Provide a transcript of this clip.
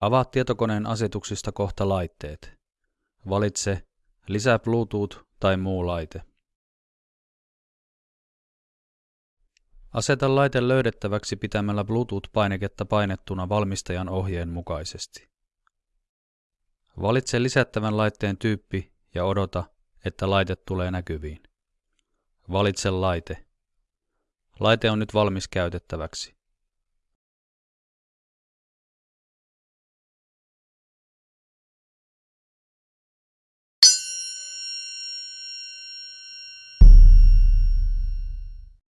Avaa tietokoneen asetuksista kohta laitteet. Valitse Lisää Bluetooth tai muu laite. Aseta laite löydettäväksi pitämällä Bluetooth-painiketta painettuna valmistajan ohjeen mukaisesti. Valitse lisättävän laitteen tyyppi ja odota, että laite tulee näkyviin. Valitse laite. Laite on nyt valmis käytettäväksi.